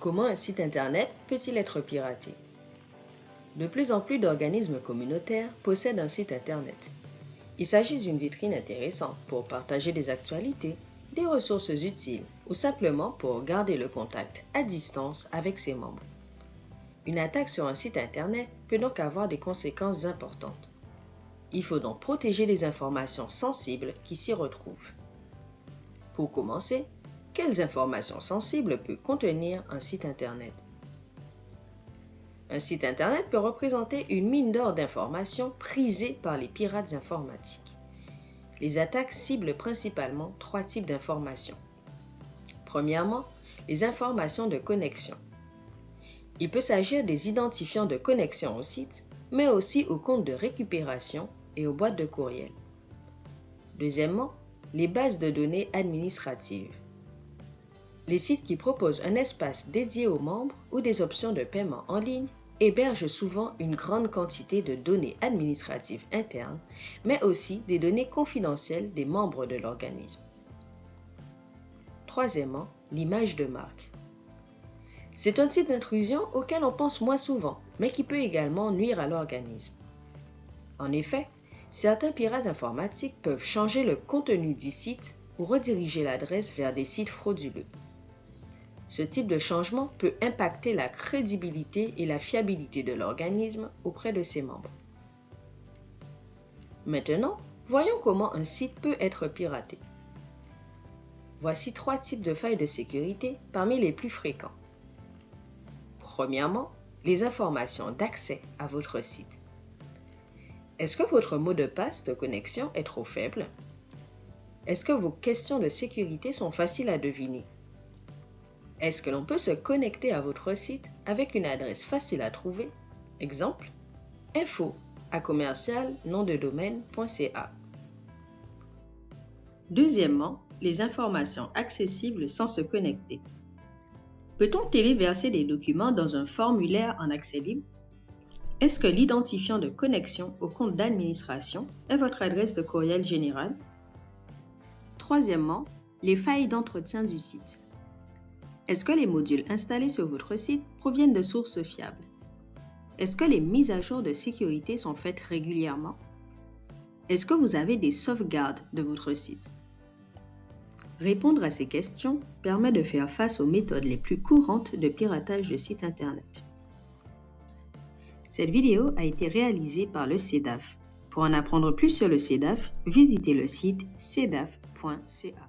Comment un site Internet peut-il être piraté? De plus en plus d'organismes communautaires possèdent un site Internet. Il s'agit d'une vitrine intéressante pour partager des actualités, des ressources utiles ou simplement pour garder le contact à distance avec ses membres. Une attaque sur un site Internet peut donc avoir des conséquences importantes. Il faut donc protéger les informations sensibles qui s'y retrouvent. Pour commencer, quelles informations sensibles peut contenir un site Internet Un site Internet peut représenter une mine d'or d'informations prisées par les pirates informatiques. Les attaques ciblent principalement trois types d'informations. Premièrement, les informations de connexion. Il peut s'agir des identifiants de connexion au site, mais aussi aux comptes de récupération et aux boîtes de courriel. Deuxièmement, les bases de données administratives. Les sites qui proposent un espace dédié aux membres ou des options de paiement en ligne hébergent souvent une grande quantité de données administratives internes, mais aussi des données confidentielles des membres de l'organisme. Troisièmement, l'image de marque. C'est un type d'intrusion auquel on pense moins souvent, mais qui peut également nuire à l'organisme. En effet, certains pirates informatiques peuvent changer le contenu du site ou rediriger l'adresse vers des sites frauduleux. Ce type de changement peut impacter la crédibilité et la fiabilité de l'organisme auprès de ses membres. Maintenant, voyons comment un site peut être piraté. Voici trois types de failles de sécurité parmi les plus fréquents. Premièrement, les informations d'accès à votre site. Est-ce que votre mot de passe de connexion est trop faible? Est-ce que vos questions de sécurité sont faciles à deviner? Est-ce que l'on peut se connecter à votre site avec une adresse facile à trouver? Exemple, info à commercial de domaine.ca. Deuxièmement, les informations accessibles sans se connecter. Peut-on téléverser des documents dans un formulaire en accès libre? Est-ce que l'identifiant de connexion au compte d'administration est votre adresse de courriel général Troisièmement, les failles d'entretien du site. Est-ce que les modules installés sur votre site proviennent de sources fiables? Est-ce que les mises à jour de sécurité sont faites régulièrement? Est-ce que vous avez des sauvegardes de votre site? Répondre à ces questions permet de faire face aux méthodes les plus courantes de piratage de sites Internet. Cette vidéo a été réalisée par le CEDAF. Pour en apprendre plus sur le CEDAF, visitez le site cedaf.ca.